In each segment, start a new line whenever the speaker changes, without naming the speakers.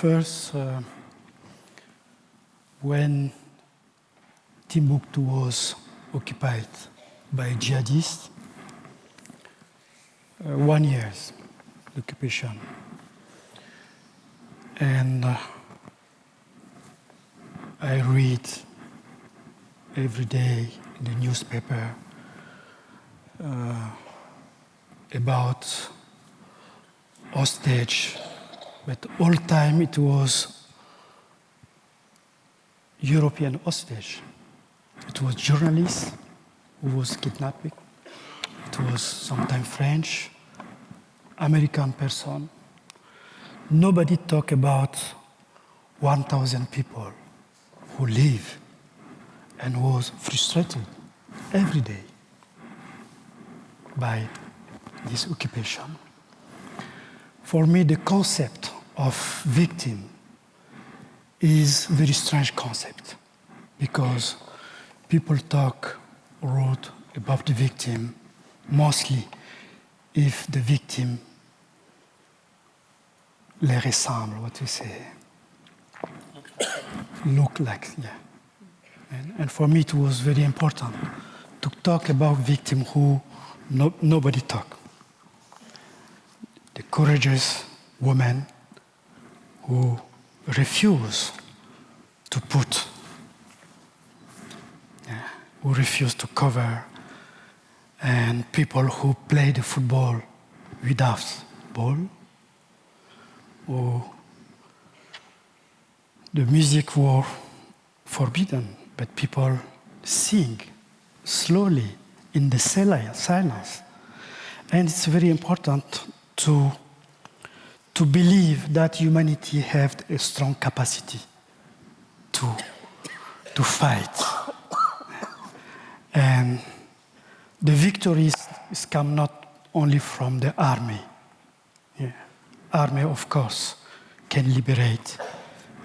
first, uh, when Timbuktu was occupied by jihadists, uh, one year's occupation. And uh, I read every day in the newspaper uh, about hostage, but all time it was European hostage. It was journalists who was kidnapped. It was sometimes French, American person. Nobody talk about 1,000 people who live and was frustrated every day by this occupation. For me, the concept of victim is a very strange concept because people talk wrote about the victim mostly if the victim les ressemble, what you say, look like, yeah. And, and, for me, it was very important to talk about victim who no, nobody talk. The courageous woman who refuse to put, yeah, who refuse to cover, and people who play the football without ball, or the music was forbidden, but people sing slowly in the silence. And it's very important to, to believe that humanity has a strong capacity to, to fight. And the victories come not only from the army. Yeah. Army, of course, can liberate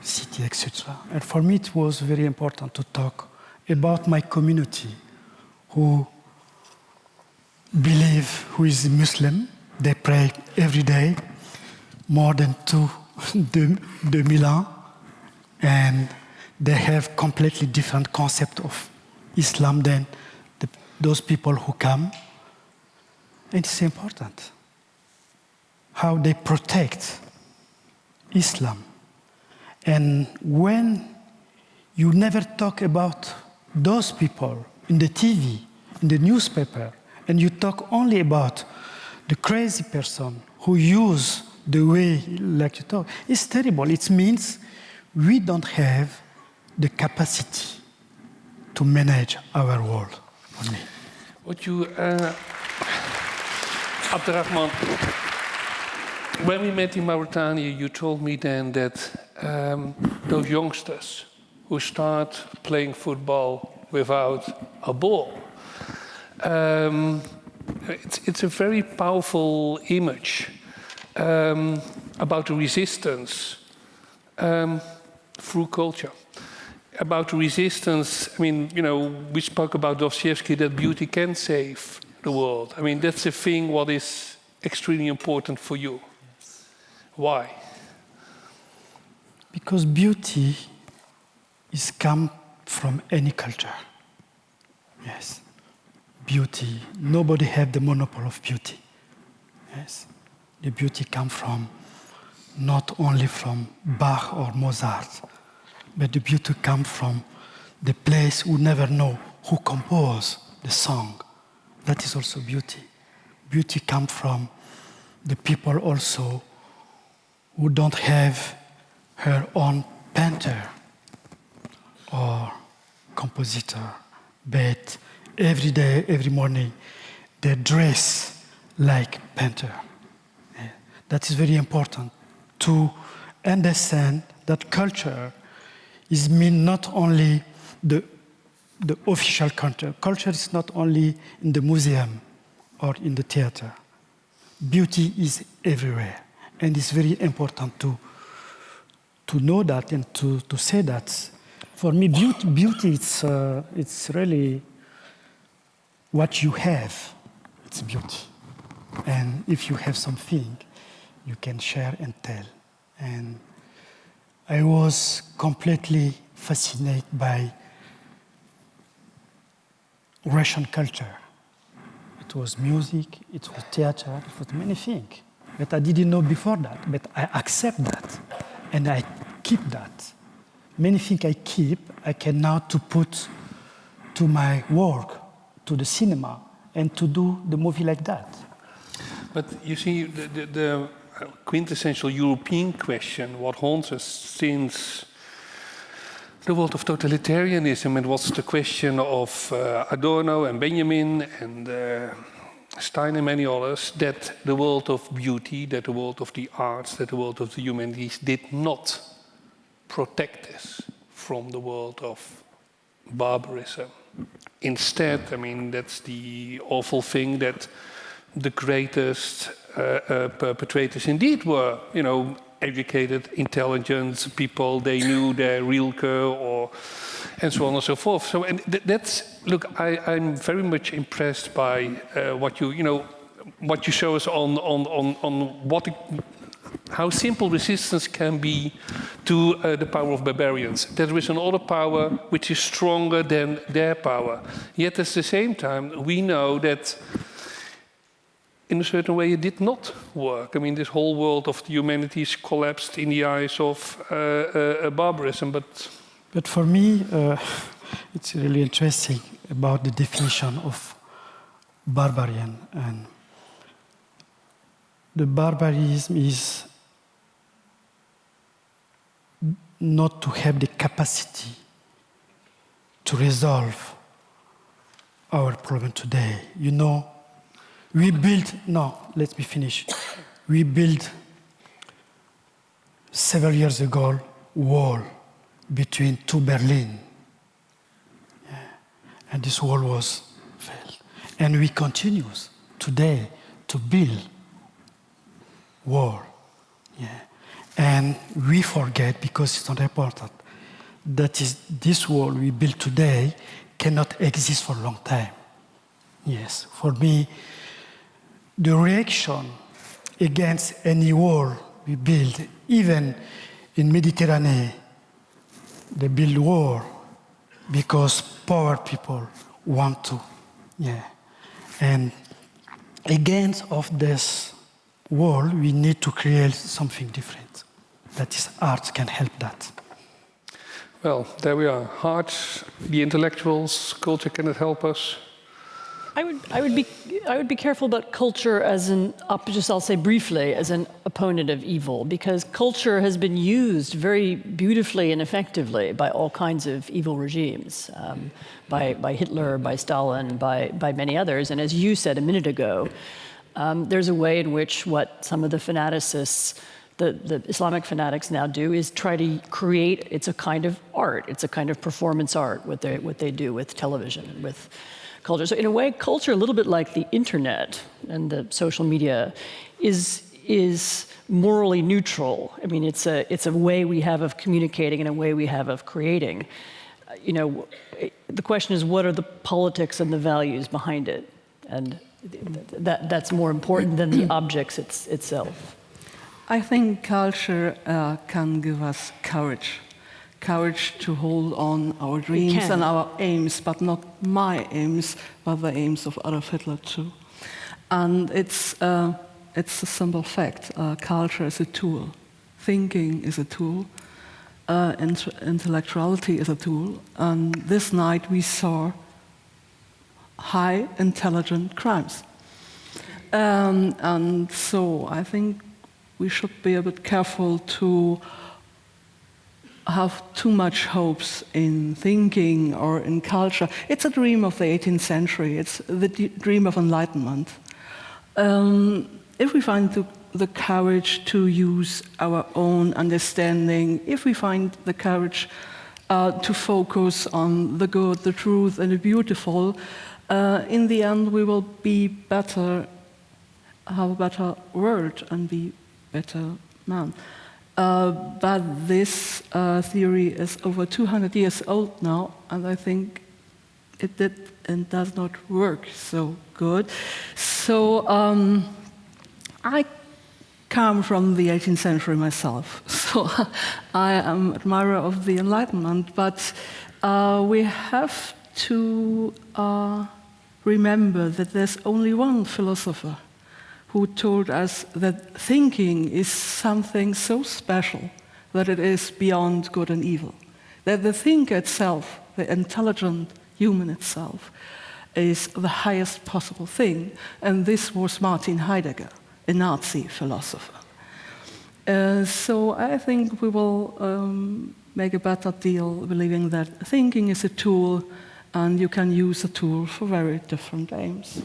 city, etc. And for me, it was very important to talk about my community who believe who is Muslim. They pray every day, more than two, deux mille ans, and they have completely different concept of Islam than the, those people who come. And it's important how they protect Islam. And when you never talk about those people in the TV, in the newspaper, and you talk only about the crazy person who use the way like you talk, it's terrible. It means we don't have the capacity to manage our world.
What you, uh, Abderrahmane, when we met in Mauritania, you told me then that um, those youngsters who start playing football without a ball, um, it's, it's, a very powerful image um, about the resistance um, through culture. About the resistance, I mean, you know, we spoke about Dostoevsky that beauty can save the world. I mean, that's a thing what is extremely important for you. Why?
Because beauty is come from any culture. Yes. Beauty. Nobody have the monopoly of beauty. Yes. The beauty come from not only from Bach or Mozart, but the beauty come from the place who never know who composed the song. That is also beauty. Beauty come from the people also who don't have her own painter or compositor, but every day, every morning, they dress like painter. That is very important to understand that culture is mean not only the, the official culture. Culture is not only in the museum or in the theater. Beauty is everywhere. And it's very important to, to know that and to, to say that. For me, beauty, beauty it's, uh, it's really what you have, it's beauty. And if you have something, you can share and tell. And I was completely fascinated by Russian culture. It was music, it was theater, it was many things that I didn't know before that, but I accept that and I keep that. Many things I keep, I can now to put to my work, to the cinema, and to do the movie like that.
But you see, the, the, the quintessential European question, what haunts us since the world of totalitarianism, and what's the question of uh, Adorno and Benjamin and uh, Stein and many others, that the world of beauty, that the world of the arts, that the world of the humanities did not protect us from the world of barbarism. Instead, I mean, that's the awful thing that the greatest uh, uh, perpetrators indeed were, you know, educated, intelligent people. They knew their Rilke or, and so on and so forth. So, and th that's look, I, am very much impressed by uh, what you, you know, what you show us on on on on what. How simple resistance can be to uh, the power of barbarians. There is another power which is stronger than their power. Yet at the same time, we know that in a certain way it did not work. I mean, this whole world of the humanities collapsed in the eyes of uh, uh, barbarism, but...
But for me, uh, it's really interesting about the definition of barbarian. And the barbarism is not to have the capacity to resolve our problem today. You know, we built, no, let me finish. We built several years ago wall between two Berlin. Yeah. And this wall was failed. And we continue today to build wall. Yeah. And we forget, because it's not important, that is this wall we build today cannot exist for a long time. Yes, for me, the reaction against any wall we build, even in Mediterranean, they build war because poor people want to. Yeah. And against of this wall, we need to create something different. That is, art can help that.
Well, there we are. Art, the intellectuals, culture cannot help us.
I would, I would be, I would be careful about culture as an, just I'll say briefly, as an opponent of evil, because culture has been used very beautifully and effectively by all kinds of evil regimes, um, by, by Hitler, by Stalin, by, by many others. And as you said a minute ago, um, there's a way in which what some of the fanaticists the, the, Islamic fanatics now do is try to create, it's a kind of art, it's a kind of performance art, what they, what they do with television, with culture. So in a way, culture, a little bit like the internet and the social media, is, is morally neutral. I mean, it's a, it's a way we have of communicating and a way we have of creating. You know, the question is, what are the politics and the values behind it? And that, that's more important than the objects it's, itself.
I think culture uh, can give us courage courage to hold on our dreams and our aims, but not my aims, but the aims of Adolf Hitler too. And it's, uh, it's a simple fact. Uh, culture is a tool. Thinking is a tool. Uh, int intellectuality is a tool. And this night we saw high intelligent crimes. Um, and so I think we should be a bit careful to have too much hopes in thinking or in culture. It's a dream of the 18th century. It's the dream of enlightenment. Um, if we find the, the, courage to use our own understanding, if we find the courage uh, to focus on the good, the truth, and the beautiful, uh, in the end we will be better, have a better world and be better man. Uh, but this uh, theory is over 200 years old now, and I think it did and does not work so good. So um, I come from the 18th century myself. so I am admirer of the Enlightenment, but uh, we have to uh, remember that there's only one philosopher who told us that thinking is something so special that it is beyond good and evil. That the thinker itself, the intelligent human itself, is the highest possible thing. And this was Martin Heidegger, a Nazi philosopher. Uh, so I think we will um, make a better deal believing that thinking is a tool and you can use a tool for very different aims.